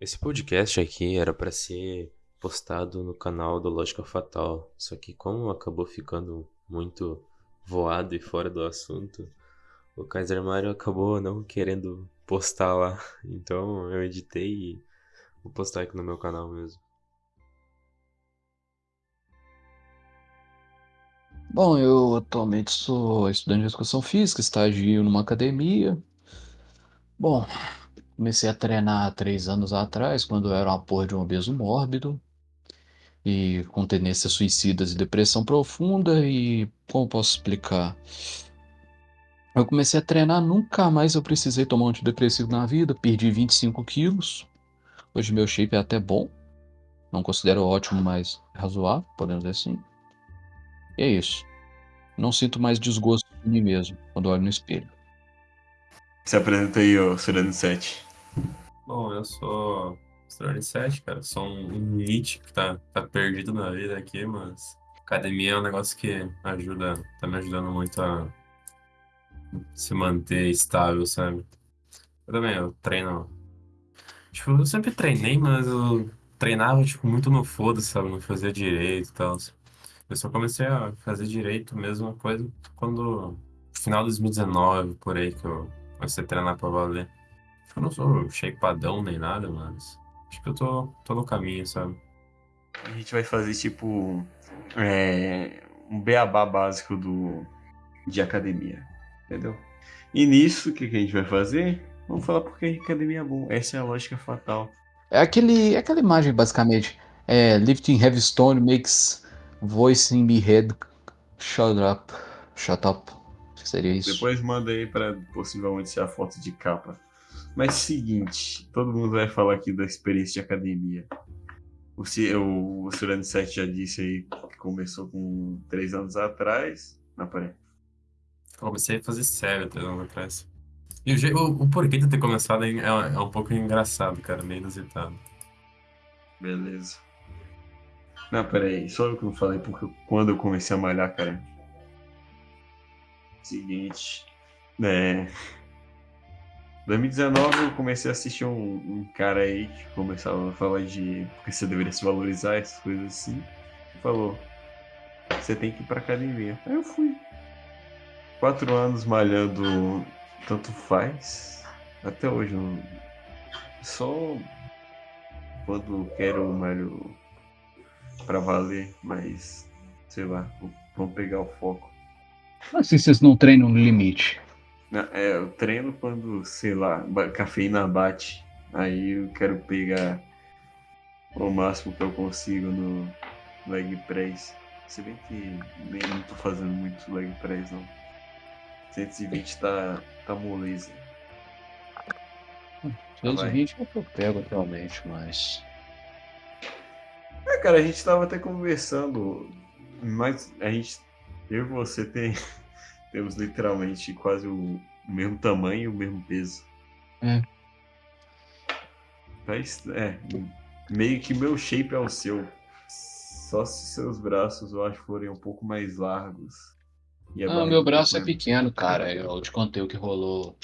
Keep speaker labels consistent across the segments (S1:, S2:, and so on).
S1: Esse podcast aqui era pra ser postado no canal do Lógica Fatal, só que como acabou ficando muito voado e fora do assunto, o Kaiser Mario acabou não querendo postar lá. Então eu editei e vou postar aqui no meu canal mesmo.
S2: Bom, eu atualmente sou estudante de educação física, estagio numa academia. Bom, comecei a treinar há três anos atrás, quando eu era uma porra de um obeso mórbido e com tendências suicidas e depressão profunda. E como posso explicar? Eu comecei a treinar, nunca mais eu precisei tomar um antidepressivo na vida, perdi 25 quilos. Hoje meu shape é até bom, não considero ótimo, mas razoável, podemos dizer assim. E é isso. Não sinto mais desgosto de mim mesmo quando olho no espelho.
S3: Se apresenta aí, ô Surano 7.
S4: Bom, eu sou Surano 7, cara. Sou um Nietzsche que tá, tá perdido na vida aqui, mas academia é um negócio que ajuda, tá me ajudando muito a se manter estável, sabe? Eu também, eu treino. Tipo, eu sempre treinei, mas eu treinava, tipo, muito no foda, sabe? Não fazia direito e tal. Eu só comecei a fazer direito mesmo coisa quando. Final de 2019, por aí, que eu comecei a treinar pra valer. Acho que eu não sou shapeadão nem nada, mas. Acho que eu tô, tô no caminho, sabe?
S3: A gente vai fazer tipo é, um beabá básico do, de academia. Entendeu? E nisso, o que, que a gente vai fazer? Vamos falar porque a academia é bom. Essa é a lógica fatal.
S2: É aquele, é aquela imagem, basicamente. É, lifting heavy stone makes voice in me head shut up. Shut up. Seria isso.
S3: Depois manda aí pra possivelmente ser a foto de capa. Mas seguinte, todo mundo vai falar aqui da experiência de academia. O, o, o Surano 7 já disse aí que começou com 3 anos atrás. Não, peraí.
S4: Eu comecei a fazer sério três anos atrás. E o, o, o porquê de ter começado é, é um pouco engraçado, cara, meio inusitado.
S3: Beleza. Não, peraí, só eu que não falei, porque quando eu comecei a malhar, cara. Seguinte. É. 2019 eu comecei a assistir um, um cara aí que começava a falar de porque você deveria se valorizar, essas coisas assim. Falou: Você tem que ir pra academia. Aí eu fui. Quatro anos malhando, tanto faz. Até hoje, só quando quero malho pra valer, mas sei lá, vamos pegar o foco.
S2: Assim vocês não treinam no limite.
S3: É, eu treino quando, sei lá, cafeína bate. Aí eu quero pegar o máximo que eu consigo no leg press. Se bem que nem não tô fazendo muito leg press não. 120 tá, tá moleza.
S2: 220 é o que eu pego atualmente, mas.
S3: É, cara, a gente tava até conversando, mas a gente, eu e você tem, temos literalmente quase o, mesmo tamanho e o mesmo peso.
S2: É.
S3: Mas, é, meio que meu shape é o seu. Só se seus braços, eu acho, forem um pouco mais largos. E
S2: Ah, meu braço é pequeno, cara. Eu te contei o que rolou.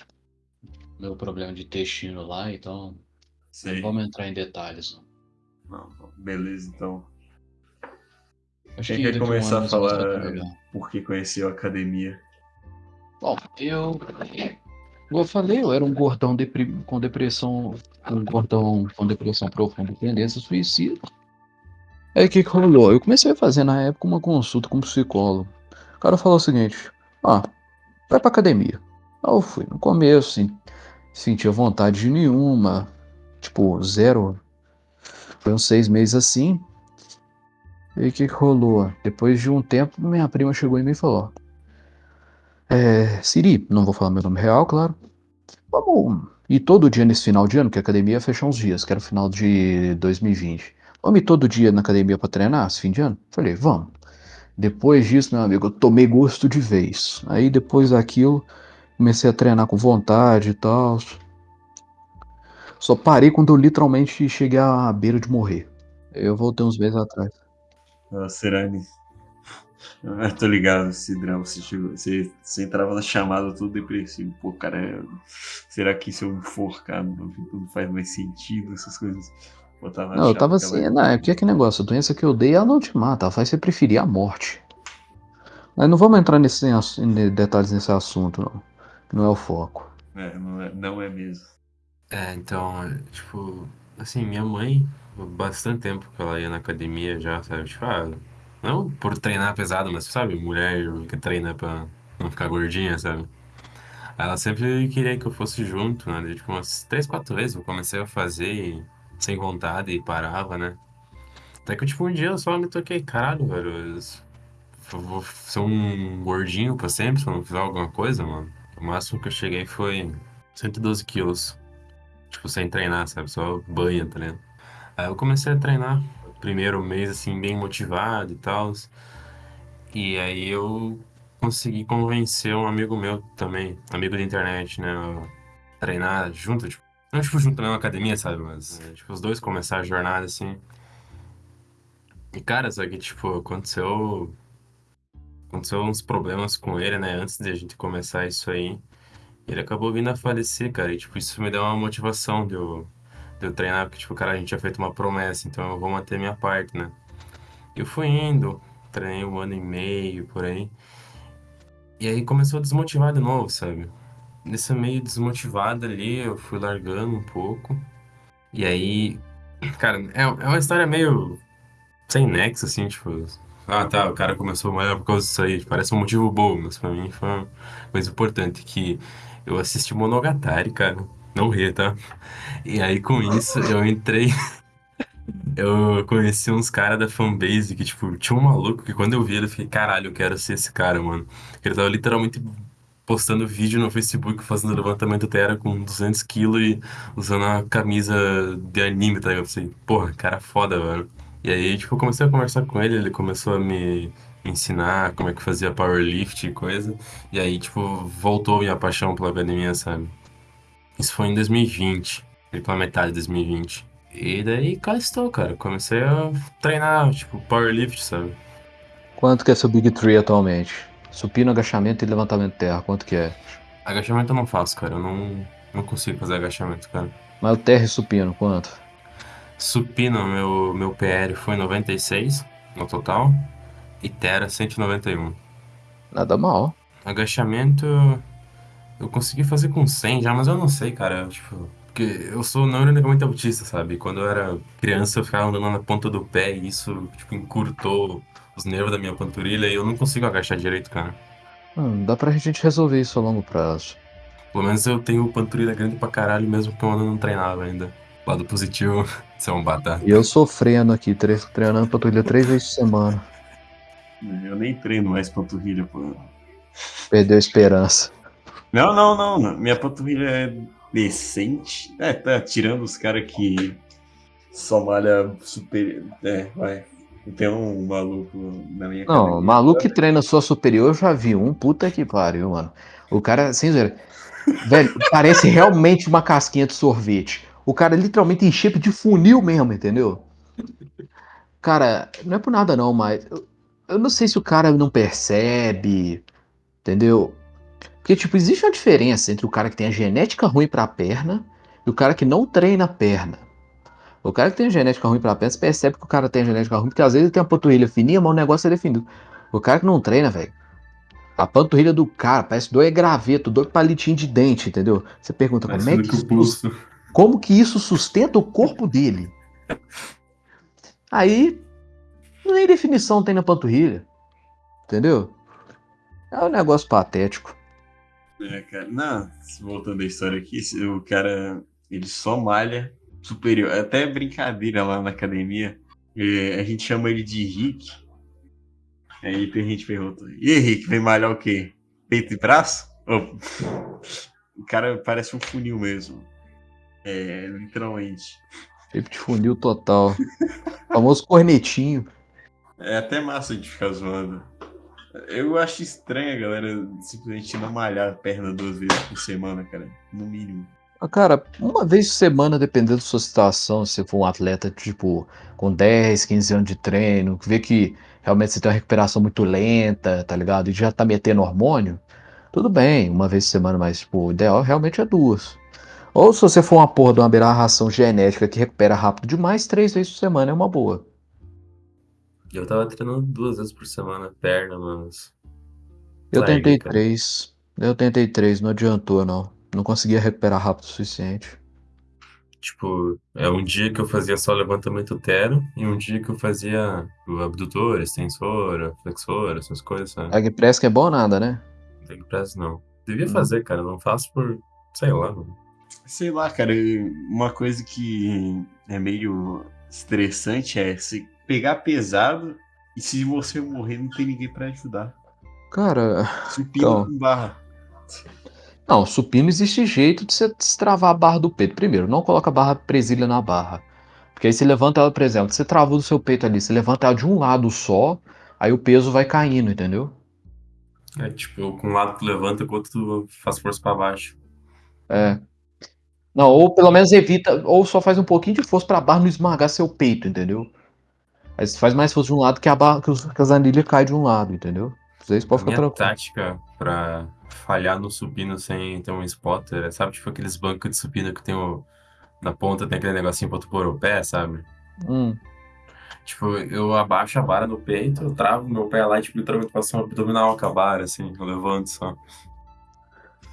S2: Meu problema de intestino lá, então. Não
S3: Sei.
S2: vamos entrar em detalhes. não.
S3: Beleza, então.
S2: Acho
S3: Quem
S2: que
S3: quer começar a falar por que conheceu a academia?
S2: Bom, eu. Como eu falei, eu era um gordão com depressão. Um gordão com depressão profunda tendência suicida. Aí o que, que rolou? Eu comecei a fazer na época uma consulta com um psicólogo. O cara falou o seguinte: Ah, vai pra academia. Aí eu fui. No começo, sim, sentia vontade nenhuma. Tipo, zero. Foi uns seis meses assim. E o que, que rolou? Depois de um tempo, minha prima chegou em mim e falou: É, Siri, não vou falar meu nome real, claro. Vamos ir todo dia nesse final de ano, que a academia ia fechar uns dias, que era o final de 2020. Vamos ir todo dia na academia pra treinar, esse fim de ano? Falei, vamos. Depois disso, meu amigo, eu tomei gosto de vez. Aí depois daquilo, comecei a treinar com vontade e tal. Só parei quando eu literalmente cheguei à beira de morrer. Eu voltei uns meses atrás.
S3: A Serane. Eu tô ligado, esse drama. Você, chegou, você, você entrava na chamada todo depressivo. Pô, cara, é- será que se eu enforcar não, não faz mais sentido essas coisas? Botava na
S2: Não, eu tava assim, não, é porque é que negócio, a doença que eu dei, ela não te mata, ela faz você preferir a morte. Mas não vamos entrar nesse, em detalhes nesse assunto, não. Não é o foco.
S3: É, não é, não é mesmo.
S4: É, então, é, tipo, assim, minha mãe, há bastante tempo que ela ia na academia já, sabe? Tipo, ah, não por treinar pesado, mas, sabe, mulher que treina pra não ficar gordinha, sabe? Ela sempre queria que eu fosse junto, né? Tipo, umas três, quatro vezes eu comecei a fazer e, sem vontade e parava, né? Até que, tipo, um dia eu só me toquei, caralho, velho, eu vou ser um gordinho pra sempre se eu não fizer alguma coisa, mano. O máximo que eu cheguei foi 112 quilos. Tipo, sem treinar, sabe? Só banha, tá ligado? Aí eu comecei a treinar. Primeiro mês, assim, bem motivado e tal. E aí eu consegui convencer um amigo meu também, amigo da internet, né? Treinar junto, tipo, não tipo junto na academia, sabe? Mas, é, tipo, os dois começaram a jornada, assim. E, cara, só que, tipo, aconteceu... Aconteceu uns problemas com ele, né? Antes de a gente começar isso aí. Ele acabou vindo a falecer, cara. E, tipo, isso me deu uma motivação de eu, de eu treinar, porque, tipo, cara, a gente tinha feito uma promessa, então eu vou manter minha parte, né? Eu fui indo, treinei um ano e meio, por aí. E aí começou a desmotivar de novo, sabe? Nesse meio desmotivado ali, eu fui largando um pouco. E aí, cara, é, é uma história meio sem nexo, assim, tipo... Ah, tá, o cara começou malhar por causa disso aí. Parece um motivo bom, mas pra mim foi uma coisa importante, que eu assisti Monogatari, cara. Não ri, tá? E aí, com isso, eu entrei... Eu conheci uns caras da fanbase que, tipo, tinha um maluco que quando eu vi ele, eu fiquei, caralho, eu quero ser esse cara, mano. Ele tava literalmente postando vídeo no Facebook fazendo levantamento terra com 200 quilos e usando uma camisa de anime, tá? Eu pensei, porra, cara foda, velho. E aí, tipo, eu comecei a conversar com ele, ele começou a me ensinar como é que fazia powerlift e coisa. E aí, tipo, voltou minha paixão pela academia, sabe? Isso foi em 2020, ali pela metade de 2020. E daí cá estou, cara. Comecei a treinar, tipo, powerlift, sabe?
S2: Quanto que é seu Big Tree atualmente? Supino, agachamento e levantamento de terra, quanto que é?
S4: Agachamento eu não faço, cara. Eu não, não consigo fazer agachamento, cara.
S2: Mas o terra e supino, quanto?
S4: Supino, meu, meu PR foi 96 no total. E Tera 191.
S2: Nada mal.
S4: Agachamento eu consegui fazer com 100 já, mas eu não sei, cara. Tipo, porque eu sou não ironicamente autista, sabe? Quando eu era criança eu ficava andando na ponta do pé e isso, tipo, encurtou os nervos da minha panturrilha e eu não consigo agachar direito, cara.
S2: Hum, dá pra gente resolver isso a longo prazo.
S4: Pelo menos eu tenho panturrilha grande pra caralho, mesmo que eu ainda não treinava ainda. Lado positivo, você é um batata.
S2: E eu sofrendo aqui, tre- treinando panturrilha três vezes por semana.
S3: Eu nem treino mais panturrilha, pô.
S2: Perdeu a esperança.
S3: Não, não, não. não. Minha panturrilha é decente. É, tá tirando os caras que só malha super. É, vai. Tem um maluco na minha
S2: Não, maluco que treina sua superior, eu já vi um. Puta que pariu, mano. O cara, sem zoeira. Velho, parece realmente uma casquinha de sorvete. O cara literalmente em shape de funil mesmo, entendeu? Cara, não é por nada não, mas eu, eu não sei se o cara não percebe, entendeu? Porque, tipo, existe uma diferença entre o cara que tem a genética ruim pra perna e o cara que não treina a perna. O cara que tem a genética ruim pra perna, você percebe que o cara tem a genética ruim, porque às vezes ele tem uma panturrilha fininha, mas o negócio é definido. O cara que não treina, velho, a panturrilha do cara parece dois graveto, dois palitinhos de dente, entendeu? Você pergunta
S3: Mais
S2: como é que isso,
S3: pulso.
S2: como que isso sustenta o corpo dele? Aí, nem definição tem na panturrilha, entendeu? É um negócio patético.
S3: É, cara. Não, voltando à história aqui, o cara, ele só malha superior. É Até brincadeira lá na academia. É, a gente chama ele de Rick. Aí tem gente pergunta: E Rick, vem malhar o quê? Peito e braço? Ô, O cara parece um funil mesmo. É, literalmente.
S2: Shape de funil total. famoso cornetinho.
S3: É até massa a gente ficar zoando. Eu acho estranho a galera simplesmente não malhar a perna duas vezes por semana, cara. No mínimo.
S2: Ah, Cara, uma vez por semana, dependendo da sua situação, se for um atleta, tipo, com 10, 15 anos de treino, que vê que realmente você tem uma recuperação muito lenta, tá ligado? E já tá metendo hormônio, tudo bem, uma vez por semana, mas tipo, o ideal realmente é duas. Ou se você for uma porra de uma aberração genética que recupera rápido demais, três vezes por semana é uma boa.
S4: Eu tava treinando duas vezes por semana perna, mas.
S2: Eu tentei
S4: cara.
S2: três. Eu tentei três, não adiantou, não. Não conseguia recuperar rápido o suficiente.
S4: Tipo, é um dia que eu fazia só levantamento tero e um dia que eu fazia o abdutor, extensora, flexora, essas coisas, sabe?
S2: Leg press que é bom nada, né?
S4: Leg press não. Devia
S2: Não.
S4: fazer, cara, não faço por. sei lá, mano.
S3: Sei lá, cara, uma coisa que é meio estressante é se pegar pesado e se você morrer não tem ninguém pra ajudar.
S2: Cara,
S3: Supino
S2: Então.
S3: com barra.
S2: não, supino existe jeito de você destravar a barra do peito. Primeiro, não coloca a barra presilha na barra. Porque aí você levanta ela, por exemplo, você travou do seu peito ali, você levanta ela de um lado só, aí o peso vai caindo, entendeu?
S4: É tipo, com um lado tu levanta, com o outro tu faz força pra baixo.
S2: É. Não, ou pelo menos evita, ou só faz um pouquinho de força pra barra não esmagar seu peito, entendeu? Aí você faz mais força de um lado que a barra, que, os, que as anilhas caem de um lado, entendeu? Isso aí você
S4: A
S2: pode ficar
S4: minha
S2: tranquilo.
S4: tática pra falhar no supino sem ter um spotter é, sabe, tipo aqueles bancos de supino que tem o. Na ponta tem aquele negocinho pra tu pôr o pé, sabe?
S2: Hum.
S4: Tipo, eu abaixo a vara no peito, eu travo meu pé lá e, tipo, literalmente passo um abdominal com a vara, assim, eu levanto só.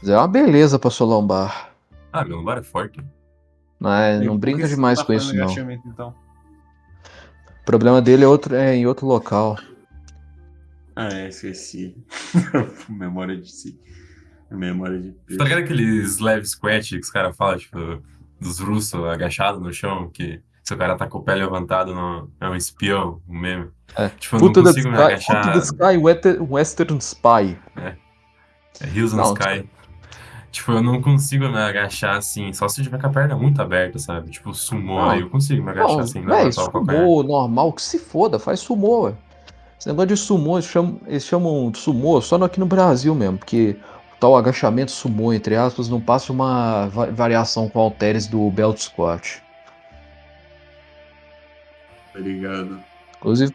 S2: Mas É uma beleza pra sua lombar.
S4: Ah, meu lombar é forte.
S2: Mas não
S3: por
S2: brinca
S3: que você
S2: demais
S3: tá
S2: com isso, não.
S3: então?
S2: O problema dele é, outro, é em outro local.
S3: Ah, é, esqueci. Memória de si. Memória de
S4: Tá ligado aqueles leve squat que os caras falam, tipo, dos russos agachados no chão, que se o cara tá com o pé levantado não, é um espião, um meme.
S2: É.
S4: Tipo, eu não consigo me
S2: Sky,
S4: agachar.
S2: Of the Sky Western, Spy.
S4: É Hills on
S2: Não,
S4: Sky. Tipo, eu não consigo me agachar assim, só se eu tiver com a perna muito aberta, sabe? Tipo, sumô,
S2: Não.
S4: aí eu consigo me agachar
S2: Não,
S4: assim,
S2: véi,
S4: levantar o calcanhar.
S2: sumô normal, que se foda, faz sumô, ué. Esse negócio de sumô, eles chamam, eles chamam de sumô só no- aqui no Brasil mesmo, porque o tal agachamento sumô, entre aspas, não passa uma va- variação com halteres do belt squat.
S3: Tá ligado?
S2: Inclusive,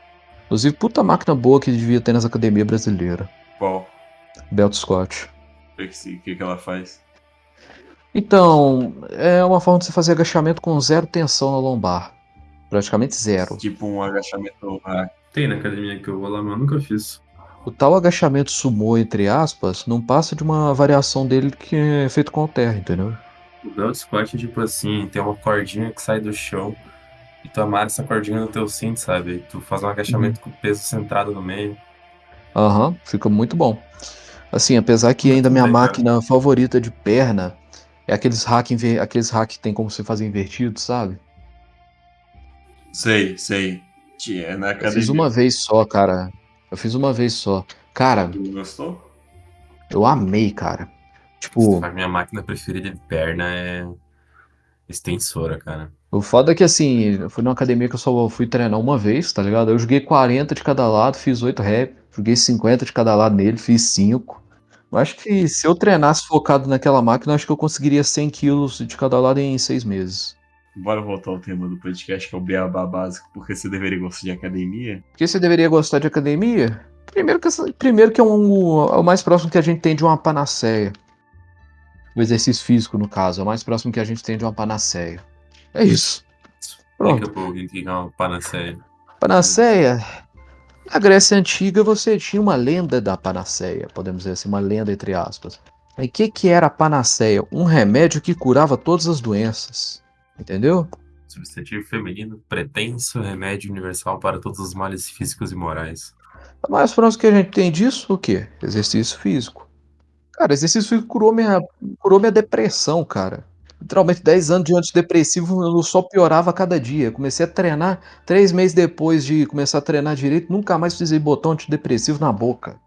S2: inclusive, puta máquina boa que devia ter nas academias brasileiras.
S3: Qual?
S2: Belt squat.
S3: O que, que que ela faz?
S2: Então, é uma forma de você fazer agachamento com zero tensão na lombar. Praticamente zero.
S3: Tipo um agachamento hack.
S4: Tem na academia que eu vou lá, mas eu nunca fiz.
S2: O tal agachamento sumô, entre aspas, não passa de uma variação dele que é feito com halter, entendeu?
S4: O belt squat é tipo assim, tem uma cordinha que sai do chão e tu amarra essa cordinha no teu cinto, sabe? E tu faz um agachamento com o peso centrado no meio.
S2: Aham, fica muito bom. Assim, apesar que ainda minha máquina favorita de perna é aqueles hack, aqueles hack que tem como você fazer invertido, sabe?
S3: Sei, sei. Tia, é na
S2: Eu
S3: academia.
S2: fiz uma vez só, cara. Eu fiz uma vez só. Cara,
S3: Tu gostou?
S2: eu amei, cara. Tipo,
S4: A minha máquina preferida de perna é extensora, cara.
S2: o foda é que assim, eu fui numa academia que eu só fui treinar uma vez, tá ligado? Eu joguei 40 de cada lado, fiz 8 rep, joguei 50 de cada lado nele, fiz 5. Eu acho que se eu treinasse focado naquela máquina, eu acho que eu conseguiria 100 quilos de cada lado em 6 meses.
S3: Bora voltar ao tema do podcast, que é o beabá básico, porque você deveria gostar de academia.
S2: Por que você deveria gostar de academia? Primeiro que, primeiro que é, um- é o mais próximo que a gente tem de uma panaceia. O exercício físico, no caso, é o mais próximo que a gente tem de uma panaceia. É isso. Pronto.
S4: Explica pro alguém que é uma panaceia.
S2: Panaceia. Na Grécia Antiga você tinha uma lenda da panaceia, podemos dizer assim, uma lenda entre aspas. E o que, que era a panaceia? Um remédio que curava todas as doenças. Entendeu?
S4: Substantivo feminino, pretenso remédio universal para todos os males físicos e morais.
S2: O mais próximo que a gente tem disso, o quê? Exercício físico. Cara, exercício físico curou minha, curou minha depressão, cara. Literalmente 10 anos de antidepressivo eu só piorava a cada dia. Comecei a treinar, três meses depois de começar a treinar direito, nunca mais precisei botar um antidepressivo na boca.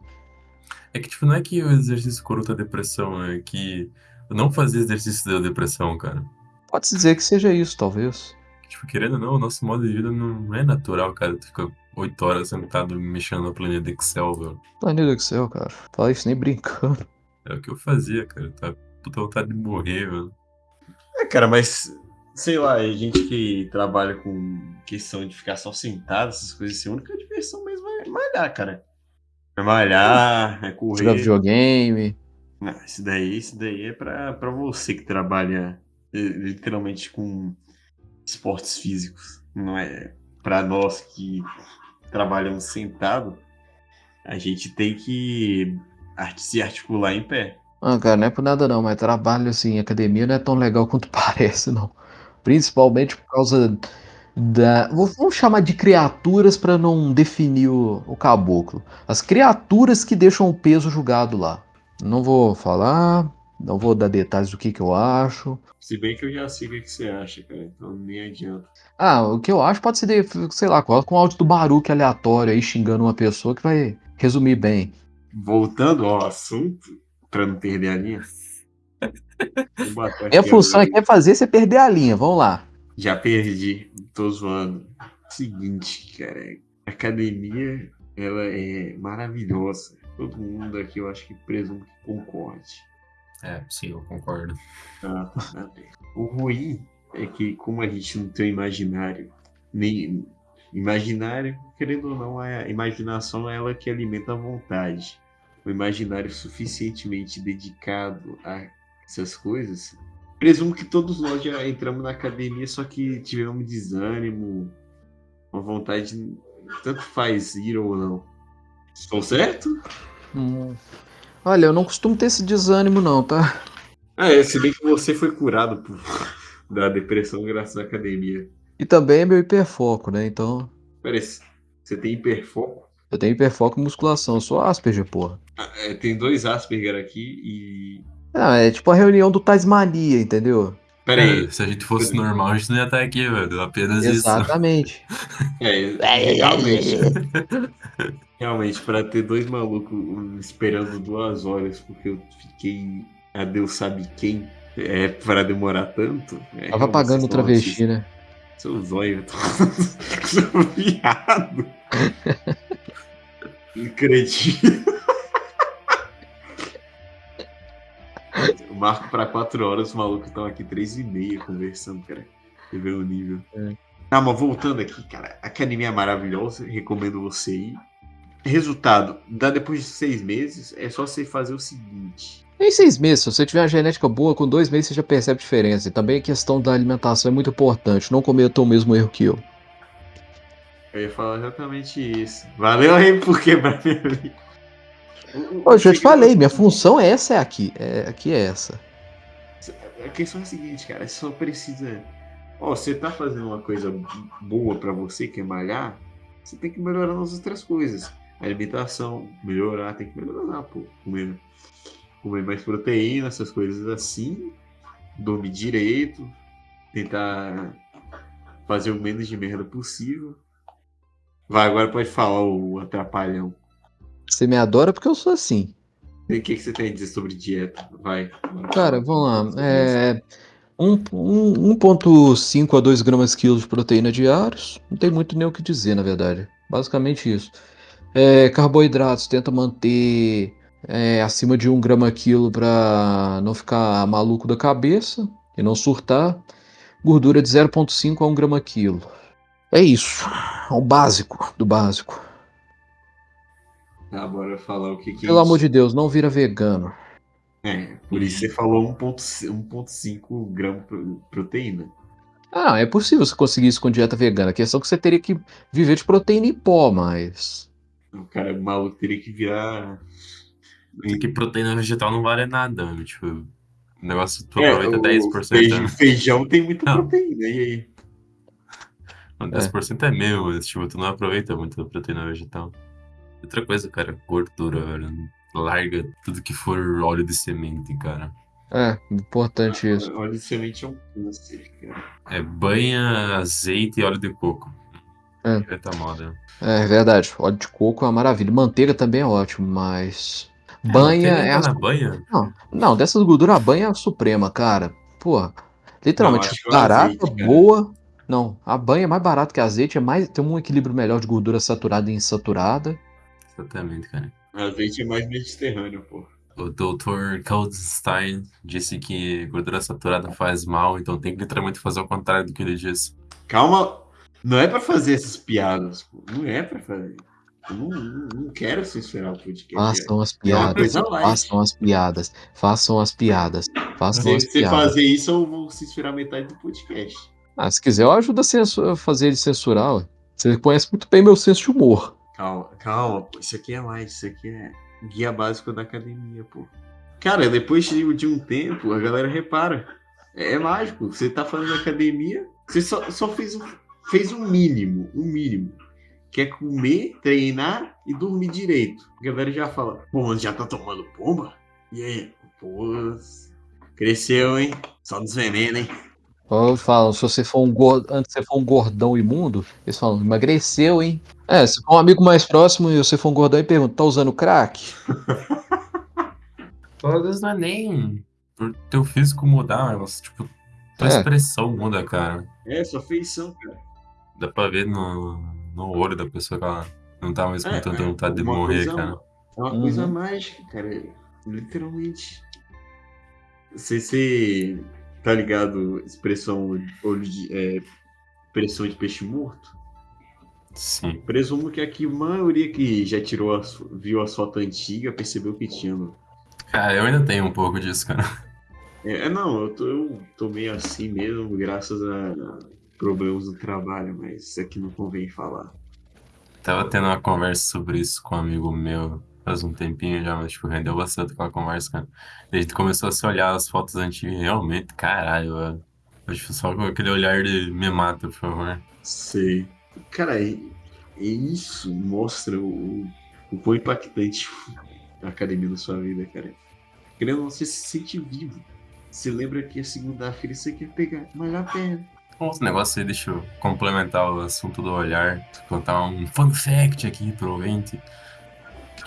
S4: É que, tipo, não é que o exercício curou tua depressão, é que não fazer exercício deu depressão, cara.
S2: Pode-se dizer que seja isso, talvez.
S4: Tipo, querendo ou não, o nosso modo de vida não é natural, cara. Tu fica oito horas sentado mexendo na planilha do Excel, velho.
S2: Planilha Excel, cara. Fala isso nem brincando.
S4: É o que eu fazia, cara. Tá puta vontade de morrer, velho.
S3: Cara, mas sei lá, a gente que trabalha com questão de ficar só sentado, essas coisas assim, a única diversão mesmo é malhar, cara. É malhar, é
S2: Jogar
S3: correr.
S2: videogame.
S3: Não, isso daí, isso daí é pra, pra você que trabalha eh, literalmente com esportes físicos. Não é pra nós que trabalhamos sentado. A gente tem que se articular em pé.
S2: Ah, cara, não é por nada não, mas trabalho assim, em academia não é tão legal quanto parece, não. Principalmente por causa da. Vamos chamar de criaturas para não definir o, o caboclo. As criaturas que deixam o peso julgado lá. Não vou falar, não vou dar detalhes do que, que eu acho.
S3: Se bem que eu já sei o que que você acha, cara. Então nem adianta.
S2: Ah, o que eu acho pode ser, de- sei lá, coloca um áudio do Baruque aleatório aí xingando uma pessoa que vai resumir bem.
S3: Voltando ao assunto, pra não perder a linha.
S2: Minha
S3: aqui
S2: função aqui é fazer você perder a linha, vamos lá.
S3: Já perdi, tô zoando. Seguinte, cara, a academia, ela é maravilhosa. Todo mundo aqui, eu acho que presumo que concorde.
S4: É, sim, eu concordo.
S3: Ah, tá. O ruim é que, como a gente não tem um imaginário, nem imaginário, querendo ou não, a imaginação é ela que alimenta a vontade. O imaginário suficientemente dedicado a essas coisas. Presumo que todos nós já entramos na academia, só que tivemos desânimo, uma vontade, tanto faz ir ou não. Estou certo?
S2: Hum. Olha, eu não costumo ter esse desânimo, não, tá?
S3: Ah, é, se bem que você foi curado por- da depressão graças à academia.
S2: E também é meu hiperfoco, né? Então,
S3: Peraí, você tem hiperfoco?
S2: Eu tenho hiperfoco em musculação, eu sou Asperger, porra.
S3: Ah, é, tem dois Asperger aqui e.
S2: Ah, é tipo a reunião do Tasmania, entendeu?
S3: Peraí.
S4: É, se a gente fosse normal, a gente não ia estar aqui, velho. Apenas isso.
S2: Exatamente.
S3: É, realmente. Realmente, pra ter dois malucos esperando duas horas porque eu fiquei a Deus sabe quem é pra demorar tanto. É,
S2: Tava pagando o travesti, né?
S3: Seu zóio, eu tô... Seu viado. Cretino. Eu marco pra quatro horas, os malucos estão aqui três e meia conversando, cara. Você vê o nível.
S2: É.
S3: Ah, mas voltando aqui, cara. A academia é maravilhosa, recomendo você ir. Resultado, dá depois de seis meses, é só você fazer o seguinte.
S2: Em seis meses, se você tiver uma genética boa, com dois meses você já percebe a diferença. E também a questão da alimentação é muito importante. Não cometa o mesmo erro que eu.
S3: Eu ia falar exatamente isso. Valeu aí por quebrar minha
S2: eu já te falei, minha função é essa, é aqui. É, aqui é essa.
S3: A questão é a seguinte, cara, você só precisa. Ó, você tá fazendo uma coisa boa pra você, que é malhar, você tem que melhorar nas outras coisas. Alimentação, melhorar, tem que melhorar, pô. Comer, comer mais proteína, essas coisas assim. Dormir direito. Tentar fazer o menos de merda possível. Vai, agora pode falar o atrapalhão.
S2: Você me adora porque eu sou assim.
S3: E O que, que você tem a dizer sobre dieta? Vai.
S2: Cara, vamos lá. É, um, um, 1,5 a 2 gramas quilo de proteína diários. Não tem muito nem o que dizer, na verdade. Basicamente isso. É, carboidratos, tenta manter é, acima de 1 grama quilo para não ficar maluco da cabeça e não surtar. Gordura de 0,5 a 1 grama quilo. É isso. É o básico do básico.
S3: Tá, bora falar o que, que é
S2: Pelo
S3: isso.
S2: amor de Deus, não vira vegano.
S3: É, por isso você falou 1.5 1.5 gramas de proteína.
S2: Ah, é possível você conseguir isso com dieta vegana. A questão é que você teria que viver de proteína em pó, mas.
S3: O cara maluco teria que virar.
S4: Que proteína vegetal não vale nada, mano. Tipo, o negócio tu
S3: É,
S4: aproveita
S3: o
S4: 10%.
S3: feijão,
S4: né?
S3: feijão tem muita
S4: Não.
S3: proteína, e aí?
S4: Não, 10% é meu, mas tipo, tu não aproveita muito a proteína vegetal. Outra coisa, cara, gordura, velho. Larga tudo que for óleo de semente, cara.
S2: É, importante isso.
S3: Óleo de semente é um câncer, cara.
S4: É banha, azeite e óleo de coco.
S2: É.
S4: Eita moda.
S2: É verdade. Óleo de coco é uma maravilha. Manteiga também é ótimo, mas.
S4: É,
S2: Banha
S4: manteiga
S2: é.
S4: tá
S2: a-
S4: na banha?
S2: Não, não, dessas gorduras, a banha é a suprema, cara. Pô, literalmente,
S3: Não, acho que o
S2: barata,
S3: azeite, cara.
S2: boa. Não, a banha é mais barata que azeite, é mais, tem um equilíbrio melhor de gordura saturada e insaturada.
S4: Exatamente, cara.
S3: Azeite é mais mediterrâneo, pô.
S4: O Dr. Goldstein disse que gordura saturada faz mal, então tem que literalmente fazer o contrário do que ele disse.
S3: Calma, não é pra fazer essas piadas, pô. Não é pra fazer. Eu não, não, quero censurar o podcast.
S2: Façam as
S3: É
S2: piadas. Façam as piadas. Façam as piadas. Façam
S3: Se
S2: as
S3: você
S2: piadas.
S3: fazer isso, eu vou censurar metade do podcast.
S2: Ah, se quiser, eu ajudo a a fazer ele censurar. ué. Você conhece muito bem meu senso de humor.
S3: Calma, calma, pô. Isso aqui é mais, isso aqui é guia básico da academia, pô. Cara, depois de, de um tempo, a galera repara. É, é mágico. Você tá fazendo academia, você só, só fez, o, fez o mínimo, o mínimo. Que é comer, treinar e dormir direito. A galera já fala, pô, mas já tá tomando pomba? E aí? Pô, cresceu, hein? Só dos venenos, hein?
S2: Ou falam, se você for um gordo, antes você for um gordão imundo, eles falam, emagreceu, hein? É, se for um amigo mais próximo e você for um gordão e pergunta, tá usando crack?
S4: Vezes não é nem por teu físico mudar, mas, tipo, tua
S2: É.
S4: expressão muda, cara.
S3: É, sua feição, cara.
S4: Dá pra ver no, no olho da pessoa que ela não tá mais com
S3: É,
S4: tanta
S3: é,
S4: vontade de morrer,
S3: coisa-
S4: cara.
S3: É uma
S2: Uhum.
S3: coisa mágica, cara. Literalmente. Você, você tá ligado? Expressão olho de. É, expressão de peixe morto?
S4: Sim.
S3: Presumo que aqui a maioria que já tirou a, viu a foto antiga percebeu que tinha. no-
S4: Cara, eu ainda tenho um pouco disso, cara.
S3: É, é, não, eu tô, eu tô meio assim mesmo, graças a, a problemas do trabalho, mas isso aqui não convém falar.
S4: Tava tendo uma conversa sobre isso com um amigo meu faz um tempinho já, mas tipo, rendeu bastante aquela conversa, cara. A gente começou a se olhar as fotos antigas realmente, caralho, velho. Eu, tipo, só com aquele olhar de me mata, por favor.
S3: Sei. Cara, isso mostra o, o quão impactante a academia na sua vida, cara. Querendo você se sente vivo. Você lembra que a segunda-feira você quer pegar, malhar a perna.
S4: Outro negócio aí, deixa eu complementar o assunto do olhar, contar um fun fact aqui pro ouvinte.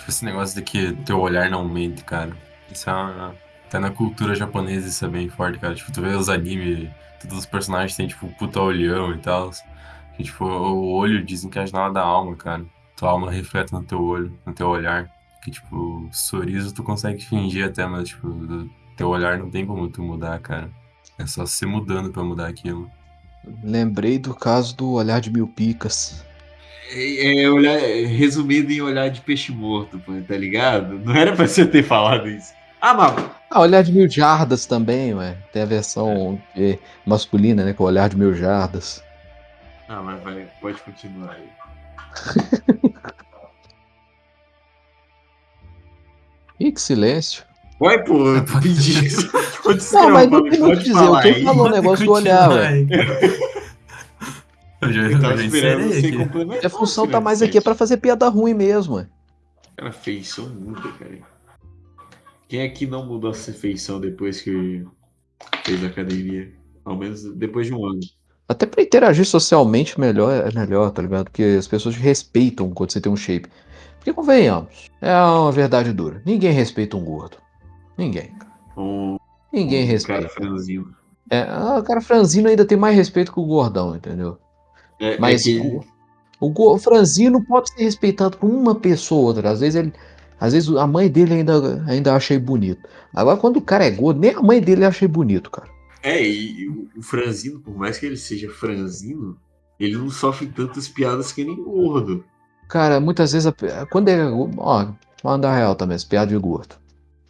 S4: Tipo, esse negócio de que teu olhar não mente, cara. Isso é uma... Até na cultura japonesa isso é bem forte, cara. Tipo, tu vê os animes, todos os personagens têm, tipo, puta olhão e tal. E, tipo, o olho dizem que é a janela da alma, cara. Tua alma reflete no teu olho, no teu olhar. Que, tipo, sorriso tu consegue fingir até, mas, tipo, teu olhar não tem como tu mudar, cara. É só se mudando pra mudar aquilo.
S2: Lembrei do caso do olhar de mil picas.
S3: É, é olhar, é resumido em olhar de peixe morto, pô, tá ligado? Não era pra você ter falado isso. Ah, mas.
S2: Ah, olhar de mil jardas também, ué. Tem a versão eh, masculina, né? Com o olhar de mil jardas.
S3: Ah, mas vai, pode continuar aí.
S2: Ih, que silêncio.
S3: Vai, pô, eu pedi isso. Pode
S2: Não, mas não tem muito o que
S3: pode
S2: dizer. O que falou o negócio do olhar, ué.
S4: Eu já,
S3: Eu
S4: eu
S3: tava
S4: já
S3: esperando você complementar.
S2: A função tá
S3: Fernando
S2: mais aqui
S3: Sete.
S2: pra fazer piada ruim mesmo.
S3: Cara, feição muda, cara. Quem é que não mudou essa feição depois que fez academia? Ao menos depois de um ano.
S2: Até pra interagir socialmente melhor é melhor, tá ligado? Porque as pessoas te respeitam quando você tem um shape. Porque convenhamos, é uma verdade dura. Ninguém respeita um gordo. Ninguém.
S3: Um,
S2: Ninguém
S3: um
S2: respeita.
S3: cara franzino.
S2: É, ah, o cara franzino ainda tem mais respeito que o gordão, entendeu?
S3: É,
S2: Mas
S3: é que-
S2: o, o, o franzino pode ser respeitado por uma pessoa ou outra. Às vezes ele. Às vezes a mãe dele ainda, ainda acha ele bonito. Agora, quando o cara é gordo, nem a mãe dele acha ele bonito, cara.
S3: É, e o- o franzino, por mais que ele seja franzino, ele não sofre tantas piadas que nem o gordo.
S2: Cara, muitas vezes, a quando é. Ó, mandar real também, essa piada de gordo.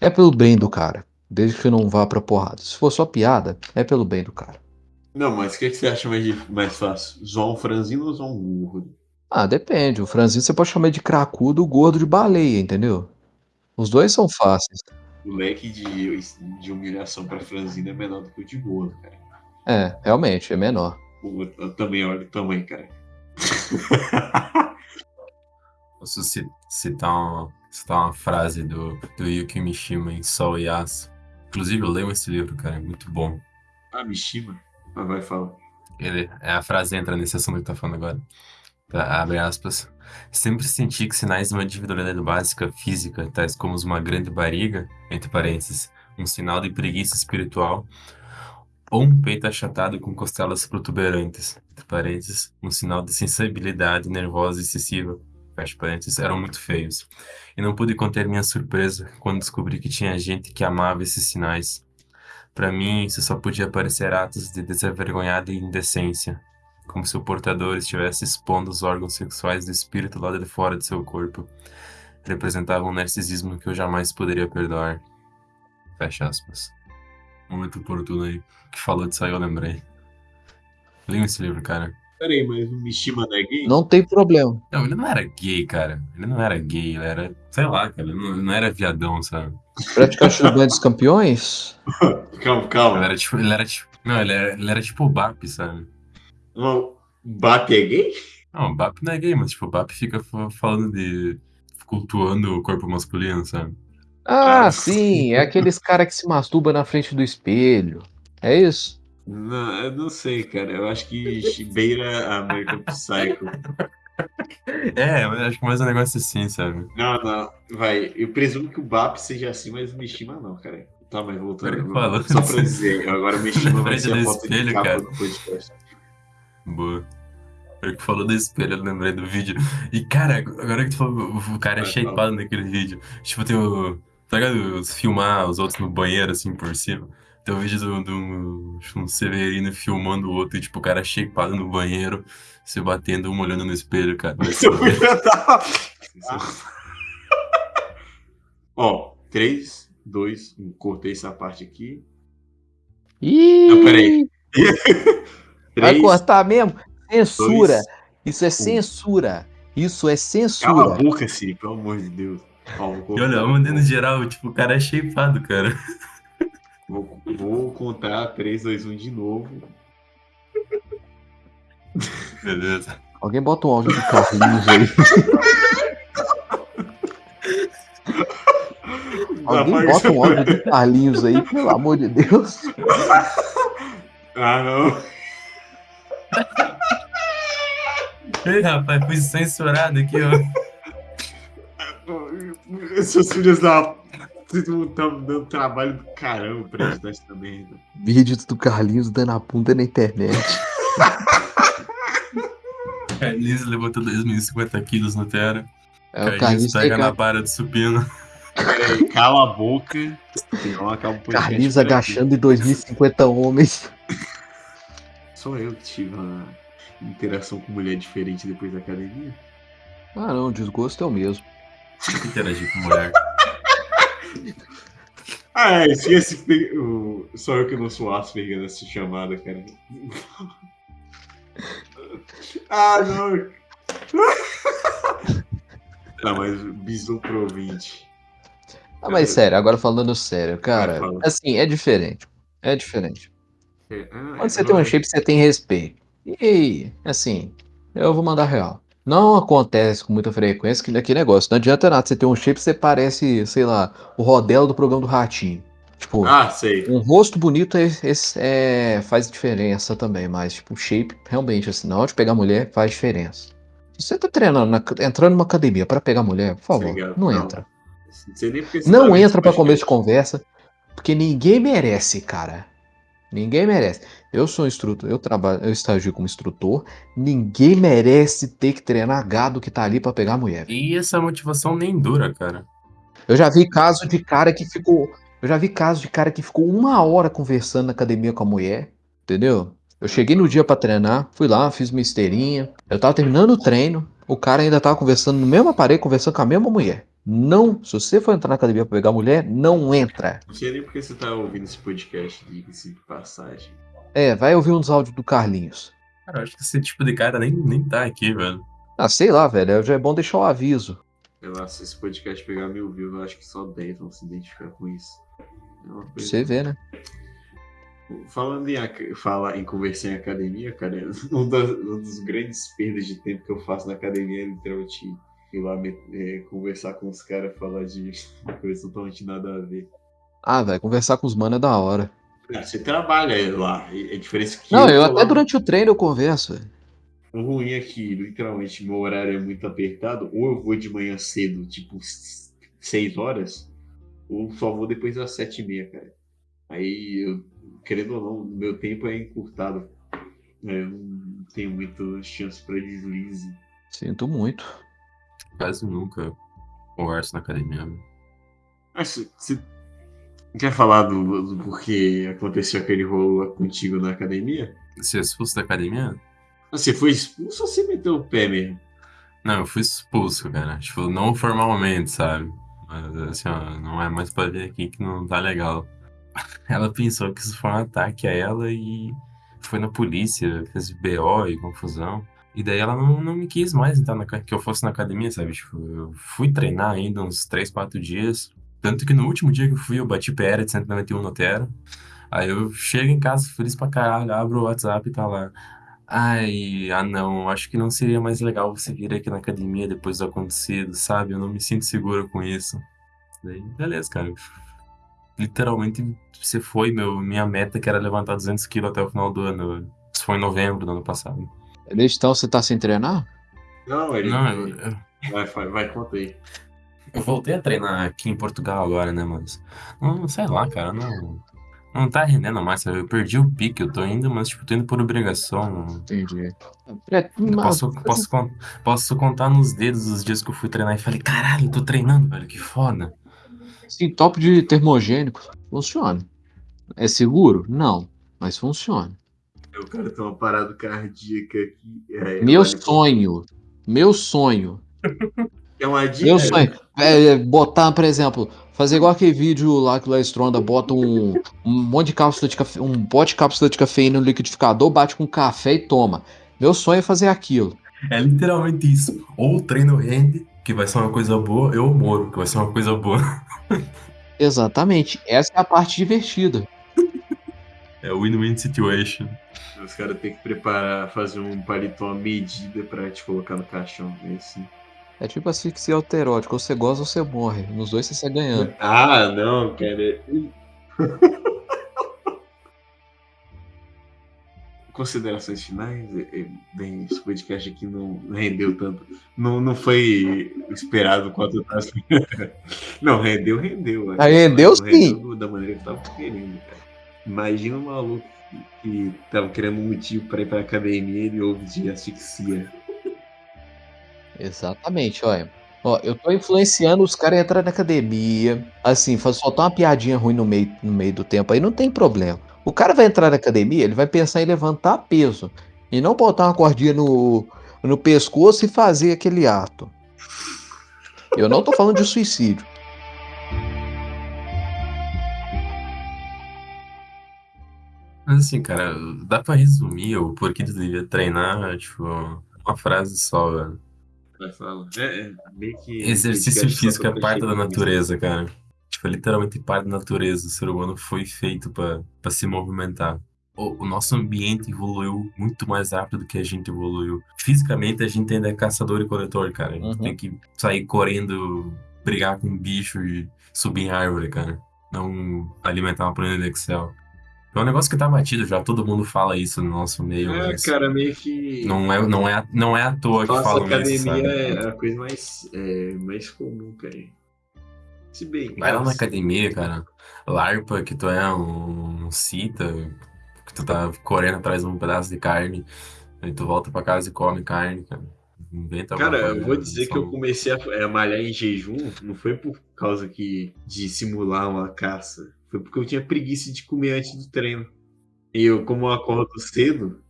S2: É pelo bem do cara. Desde que não vá pra porrada. Se for só piada, é pelo bem do cara.
S3: Não, mas o que, que você acha mais, mais fácil? Zoar um franzino ou zoar um gordo?
S2: Ah, depende. O franzino você pode chamar de cracudo, o gordo de baleia, entendeu? Os dois são fáceis.
S3: O leque de, de humilhação pra franzino é menor do que o de gordo, cara.
S2: É, realmente, é menor.
S3: Pô, Eu também olho o tamanho, cara.
S4: Posso ci- citar uma, citar uma frase do, do Yuki Mishima em Sol e Aço. Inclusive, eu leio esse livro, cara, é muito bom.
S3: ah, Mishima. Mas vai.
S4: Ele, é a frase entra nesse assunto que tá falando agora. Tá, abre aspas. Sempre senti que sinais de uma individualidade básica física, tais como uma grande barriga, entre parênteses, um sinal de preguiça espiritual, ou um peito achatado com costelas protuberantes, entre parênteses, um sinal de sensibilidade nervosa excessiva, fecha parênteses, eram muito feios. E não pude conter minha surpresa quando descobri que tinha gente que amava esses sinais. Para mim, isso só podia parecer atos de desavergonhada indecência. como se o portador estivesse expondo os órgãos sexuais do espírito lá de fora de seu corpo. Representava um narcisismo que eu jamais poderia perdoar. Fecha aspas. Momento oportuno aí. Que falou disso aí, eu lembrei. Leia esse livro, cara.
S3: Peraí, mas o Mishima não é gay?
S2: Não tem problema.
S4: Não, ele não era gay, cara. Ele não era gay, ele era, sei lá, cara. Ele não, ele não era viadão, sabe?
S2: Praticante do Banho dos Campeões?
S3: Calma,
S4: Ele
S3: calma.
S4: era tipo. Ele era tipo. Não, ele era, ele era tipo o BAP, sabe?
S3: O Bap é gay?
S4: Não, o BAP não é gay, mas tipo, o BAP fica fa- falando de. cultuando o corpo masculino, sabe?
S2: Ah, sim, é aqueles cara que se masturba na frente do espelho. É isso?
S3: Não, eu não sei, cara. Eu acho que beira a American Psycho.
S4: É, eu acho que mais um negócio assim, sabe?
S3: Não, não. Vai. Eu presumo que o Bap seja assim, mas o Mishima não, cara. Tá, mas voltando.
S4: Fala.
S3: Só pra dizer, agora o Mishima vai ser a foto de
S4: espelho,
S3: capa
S4: cara.
S3: do podcast.
S4: Boa. Eu que falou do espelho, eu lembrei do vídeo. E, cara, agora que tu falou, o cara é shapeado naquele vídeo. Tipo, tem o. Tá ligado? Filmar os outros no banheiro, assim, por cima. Tem o vídeo do, do um Severino filmando o outro e, tipo, o cara shapeado no banheiro, se batendo, um olhando no espelho, cara. Vai se
S3: Eu podia dar- Ó, 3, 2, 1. Cortei essa parte aqui.
S2: Ih,
S3: Não, peraí.
S2: vai
S3: 3,
S2: cortar mesmo? Censura.
S3: dois,
S2: Isso é censura. Isso é
S3: Cala a
S2: censura.
S3: boca, Siri, pelo amor de Deus. Ó, vou,
S4: E olha, vamos no geral, tipo, o cara é shapeado, cara.
S3: vou, vou contar 3, 2, 1 de novo.
S4: Beleza.
S2: Alguém bota um áudio do Carlinhos aí. Alguém bota um áudio do Carlinhos aí, pelo amor de Deus.
S3: Ah, não.
S4: Ei, rapaz, fui censurado aqui, ó.
S3: Seus filhos da. Vocês estão dando trabalho do caramba pra editar essa merda.
S2: Vídeos do Carlinhos dando a bunda na internet.
S4: Carlinhos levantou 2.050 quilos no Terra.
S2: É, o
S4: Carlinhos
S2: Carlinhos,
S4: pega na barra do supino.
S3: Peraí, cala a boca. Senão acaba o podcast
S2: Carlinhos agachando em 2050 homens.
S3: Sou eu que tive uma interação com mulher diferente depois da academia.
S2: Ah não, o desgosto é o mesmo.
S4: Interagir com mulher.
S3: Ah, é, tem- o- só eu que não sou Asperger nessa chamada, cara. Ah, não. Tá, mas bisu pro ouvinte.
S2: Ah, mas sério, agora falando sério, cara,
S3: fala.
S2: assim, é diferente. É diferente.
S3: É, ah,
S2: Quando você
S3: é,
S2: tem um shape, você tem respeito. E, assim, eu vou mandar real. Não acontece com muita frequência que aquele negócio. Não adianta nada você ter um shape, você parece, sei lá, o Rodelo do programa do Ratinho. Tipo,
S3: Ah, sei.
S2: um rosto bonito é, é- é- faz diferença também, mas, tipo, shape, realmente, assim, na hora de pegar mulher, faz diferença. Se você tá treinando, na- entrando numa academia pra pegar mulher, por favor,
S3: Obrigado.
S2: não
S3: Não,
S2: entra.
S3: Não
S2: Não entra pra começo de
S3: podcast.
S2: conversa, porque ninguém merece, cara. Ninguém merece. Eu sou instrutor, eu trabalho, eu estagio como instrutor. Ninguém merece ter que treinar gado que tá ali pra pegar mulher.
S4: E essa motivação nem dura, cara.
S2: Eu já vi caso de cara que ficou, eu já vi caso de cara que ficou uma hora conversando na academia com a mulher, entendeu? Eu cheguei no dia pra treinar, fui lá, fiz minha esteirinha. Eu tava terminando o treino, o cara ainda tava conversando no mesmo aparelho, conversando com a mesma mulher. Não, se você for entrar na academia pra pegar mulher, não entra.
S3: Não sei nem porque você tá ouvindo esse podcast, diga-se de passagem.
S2: É, vai ouvir uns áudios do Carlinhos.
S4: Cara, eu acho que esse tipo de cara nem, nem tá aqui, velho.
S2: Ah, sei lá, velho, já é bom deixar o aviso.
S3: Sei lá, se esse podcast pegar mil views, eu acho que só 10 vão se identificar com isso.
S2: Você ver, né?
S3: Falando em, fala em conversar em academia, cara, um das, dos grandes perdas de tempo que eu faço na academia é literalmente ir lá me- é, conversar com os caras, falar de coisa totalmente nada a ver.
S2: Ah, velho, conversar com os manos é da hora.
S3: Ah, você trabalha lá, é diferença que
S2: Não, eu
S3: tô
S2: até
S3: lá.
S2: durante o treino eu converso.
S3: O ruim é que, literalmente, meu horário é muito apertado. Ou eu vou de manhã cedo, tipo, 6 horas, ou só vou depois das 7 e meia, cara. Aí, eu, querendo ou não, meu tempo é encurtado. É, Eu não tenho muita chance pra deslize.
S2: Sinto muito.
S4: Quase nunca converso na academia. né?
S3: Mas você- você quer falar do, do porquê aconteceu aquele rolo contigo na academia?
S4: Se fosse da academia?
S3: Você foi expulso ou você meteu o pé mesmo?
S4: Não, eu fui expulso, cara. Tipo, não formalmente, sabe? Mas assim, ó, não é mais pra ver aqui que não tá legal. Ela pensou que isso foi um ataque a ela e foi na polícia, fez BO e confusão. E daí ela não, não me quis mais entrar na, que eu fosse na academia, sabe? Tipo, eu fui treinar ainda uns 3, 4 dias. Tanto que no último dia que eu fui, eu bati PR de 191 no Tera. Aí eu chego em casa feliz pra caralho, abro o WhatsApp e tá lá. Ai, ah não, acho que não seria mais legal você vir aqui na academia depois do acontecido, sabe? Eu não me sinto seguro com isso. Daí, beleza, cara. Literalmente, você foi meu, minha meta que era levantar 200 quilos até o final do ano. Isso foi em novembro do ano passado.
S2: Desde então você tá sem treinar?
S3: Não, ele.
S4: Não, eu, eu-
S3: Vai, vai, vai, conta aí.
S4: eu voltei a treinar aqui em Portugal agora, né, mas. Não, sei lá, cara, não. Não tá rendendo mais, sabe? Eu perdi o pique, eu tô indo, mas, tipo, tô indo por obrigação.
S2: Entendi. É, mas-
S4: Posso, posso, posso contar nos dedos os dias que eu fui treinar e falei, caralho, eu tô treinando, velho, que foda.
S2: Sim, top de termogênico. Funciona. É seguro? Não. Mas funciona.
S3: O cara tem uma parada cardíaca aqui. É,
S2: Meu
S3: vale-
S2: sonho. Meu sonho.
S3: É uma dica.
S2: Meu sonho. É, é botar, por exemplo, fazer igual aquele vídeo lá que o Stronda bota um, um monte de cápsula de café, um pote de cápsula de cafeína no liquidificador, bate com café e toma. Meu sonho é fazer aquilo.
S4: É literalmente isso. Ou o treino rende, que vai ser uma coisa boa, eu moro, que vai ser uma coisa boa.
S2: Exatamente. Essa é a parte divertida.
S4: É o win-win situation.
S3: Os caras têm que preparar, fazer um paletó à medida pra te colocar no caixão. É assim.
S2: É tipo asfixia alterótica. Ou você goza ou você morre. Nos dois você sai ganhando.
S3: Ah, não, cara. Considerações finais? É, é, Bem, esse podcast aqui não rendeu tanto. Não, não foi esperado quanto eu tava esperando. Não, rendeu, rendeu. né?
S2: Ah, rendeu
S3: Não
S2: sim.
S3: rendeu da maneira que eu tava querendo, cara. Imagina um maluco que, que tava querendo um motivo pra ir pra academia e ele ouve de asfixia.
S2: Exatamente, olha. Ó, eu tô influenciando os caras a entrar na academia. Assim, soltar uma piadinha ruim no meio, no meio do tempo aí, não tem problema. O cara vai entrar na academia, ele vai pensar em levantar peso. E não botar uma cordinha no, no pescoço e fazer aquele ato. Eu não tô falando de suicídio.
S4: Mas assim, cara, dá pra resumir o porquê tu devia treinar, tipo, uma frase só, velho.
S3: Vai falar. É, é, meio que.
S4: Exercício físico é parte da natureza, cara. Tipo, é literalmente parte da natureza. O ser humano foi feito pra pra se movimentar. O, o nosso ambiente evoluiu muito mais rápido do que a gente evoluiu. Fisicamente, a gente ainda é caçador e coletor, cara. A gente
S2: Uhum.
S4: tem que sair correndo, brigar com um bicho e subir em árvore, cara. Não alimentar uma planilha de Excel. É um negócio que tá batido já, todo mundo fala isso no nosso meio.
S3: É, cara, meio que.
S4: não, é, não, é, não é à toa que
S3: Nossa
S4: falam
S3: academia
S4: isso, sabe?
S3: é a coisa mais, é, mais comum, cara. Se bem.
S4: Vai lá na academia, cara. Larpa que tu é um cita, que tu tá correndo atrás de um pedaço de carne, aí tu volta pra casa e come carne, cara. Inventa
S3: Cara,
S4: coisa,
S3: eu vou dizer que eu comecei a, a malhar em jejum, não foi por causa que de simular uma caça, foi porque eu tinha preguiça de comer antes do treino. E eu, como eu acordo cedo,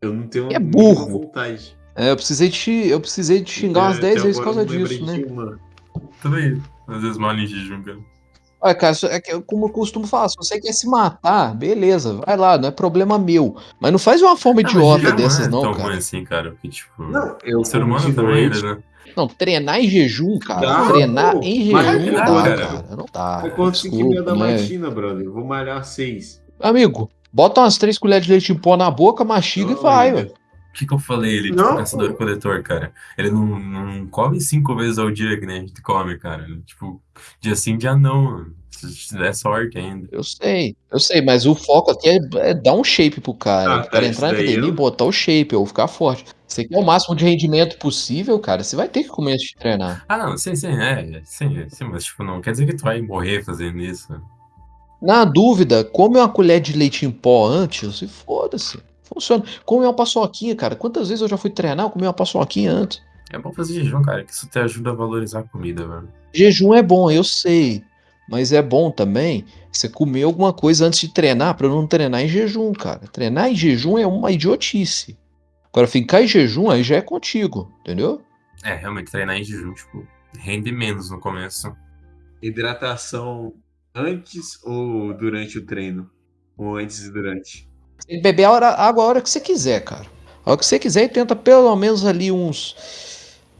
S3: eu não tenho
S2: É burro.
S3: vontade.
S2: É, eu precisei te, eu precisei te xingar umas
S3: Até
S2: 10 vezes por causa
S3: não
S2: disso, né?
S4: Também, às vezes mal em jejum, cara.
S2: Olha, cara, é que eu- como eu costumo falar, se você quer se matar, beleza, vai lá, não é problema meu. Mas não faz de uma forma
S4: Ah, mas
S2: idiota
S4: jejum
S2: dessas,
S4: não é
S2: não,
S4: tão
S2: cara.
S4: ruim assim, cara, porque, tipo,
S3: Não, eu
S4: o ser humano também,
S3: noite,
S4: né?
S2: Não, treinar em jejum, cara.
S3: Dá,
S2: treinar
S3: pô.
S2: em jejum
S4: dá, cara.
S2: cara. Não dá.
S3: Eu conto 5 e meia da matina, brother. Eu vou malhar às 6.
S2: Amigo, bota umas três colheres de leite em pó na boca, mastiga e vai, velho.
S4: O que, que eu falei? Ele,
S3: Não,
S4: tipo, caçador coletor, cara. Ele não, não come cinco vezes ao dia que nem a gente come, cara. Tipo, dia sim, dia não. mano. Se se der sorte ainda.
S2: Eu sei, eu sei, mas o foco aqui é, é dar um shape pro cara.
S3: Ah,
S2: o cara
S3: tá,
S2: entrar na academia e botar o shape, ou ficar forte. Você quer o máximo de rendimento possível, cara, você vai ter que comer antes de treinar.
S4: Ah, não, sim, sim, é, sim, sim, mas tipo, não quer dizer que tu vai morrer fazendo isso.
S2: Na dúvida, come uma colher de leite em pó antes e foda-se. Funciona. Come uma paçoquinha, cara. Quantas vezes eu já fui treinar, eu comi uma paçoquinha antes.
S4: É bom fazer jejum, cara, que isso te ajuda a valorizar a comida, velho.
S2: Jejum é bom, eu sei. Mas é bom também você comer alguma coisa antes de treinar, pra não treinar em jejum, cara. Treinar em jejum é uma idiotice. Agora, ficar em jejum aí já é contigo, entendeu?
S4: É, realmente, treinar em jejum, tipo, rende menos no começo.
S3: Hidratação antes ou durante o treino? Ou antes e durante?
S2: Tem que beber a hora- água a hora que você quiser, cara. A hora que você quiser e tenta pelo menos ali uns.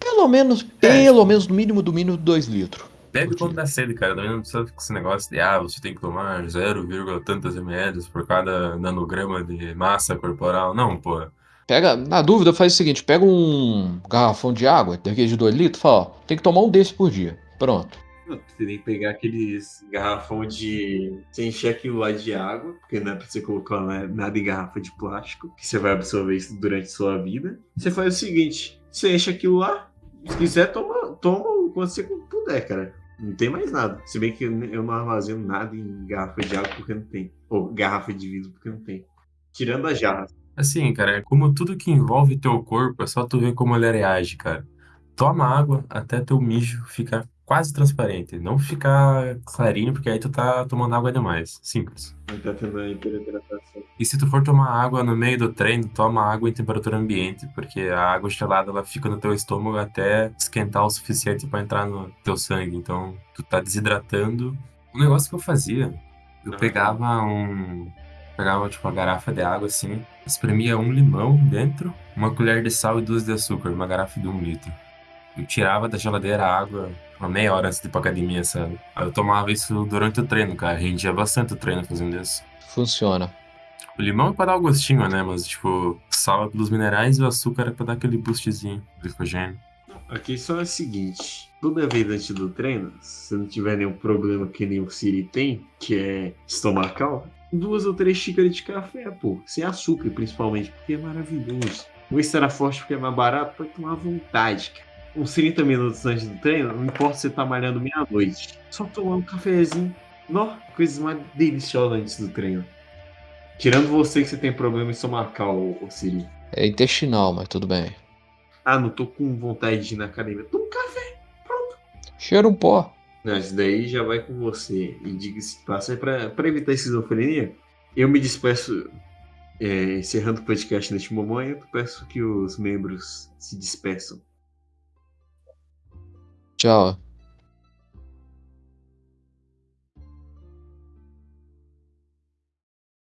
S2: Pelo menos, pelo menos, no mínimo, do mínimo, 2 litros.
S4: Bebe quando dá sede, cara. Também não precisa ficar esse negócio de, ah, você tem que tomar 0, tantas ml por cada nanograma de massa corporal. Não, pô.
S2: Pega, na dúvida, faz o seguinte: pega um garrafão de água, daquele de 2 litros, fala, ó, tem que tomar um desse por dia. Pronto.
S3: Você tem que pegar aqueles garrafão de. Você encher aquilo lá de água, porque não é pra você colocar né, nada em garrafa de plástico, que você vai absorver isso durante sua vida. Você faz o seguinte: você enche aquilo lá, se quiser, toma, toma o quanto você puder, cara. Não tem mais nada. Se bem que eu não armazeno nada em garrafa de água porque não tem. Ou garrafa de vidro porque não tem. Tirando as jarras.
S4: Assim, cara, como tudo que envolve teu corpo, é só tu ver como ele reage, cara. Toma água até teu mijo ficar quase transparente. Não ficar clarinho, porque aí tu tá tomando água demais. Simples.
S3: Tá tendo hiperidratação.
S4: E se tu for tomar água no meio do treino, toma água em temperatura ambiente, porque a água gelada ela fica no teu estômago até esquentar o suficiente pra entrar no teu sangue. Então, tu tá desidratando. Um negócio que eu fazia, eu pegava um pegava tipo uma garrafa de água assim, espremia um limão dentro, uma colher de sal e duas de açúcar, uma garrafa de um litro. Eu tirava da geladeira a água uma meia hora antes de ir pra academia, sabe? Aí eu tomava isso durante o treino, cara. Rendia bastante o treino fazendo isso.
S2: Funciona.
S4: O limão é pra dar o gostinho, né? Mas, tipo, o sal é pelos minerais e o açúcar é pra dar aquele boostzinho, glicogênio.
S3: A questão é a seguinte: toda vez antes do treino, se não tiver nenhum problema que nem o Siri tem, que é estomacal, duas ou três xícaras de café, pô. Sem açúcar, principalmente, porque é maravilhoso. O estará forte porque é mais barato, pode tomar à vontade, cara. Uns 30 minutos antes do treino, não importa se você tá malhando meia-noite. Só tomar um cafezinho. Nó, coisas mais deliciosas antes do treino. Tirando você que você tem problema estomacal, ô, ô Siri.
S2: É intestinal, mas tudo bem.
S3: Ah, não tô com vontade de ir na academia. Toma um café.
S2: Cheira um pó.
S3: Não, isso daí já vai com você. E diga-se de passagem, pra, pra evitar esquizofrenia, eu me despeço, é, encerrando o podcast neste momento, peço que os membros se despeçam.
S2: 叫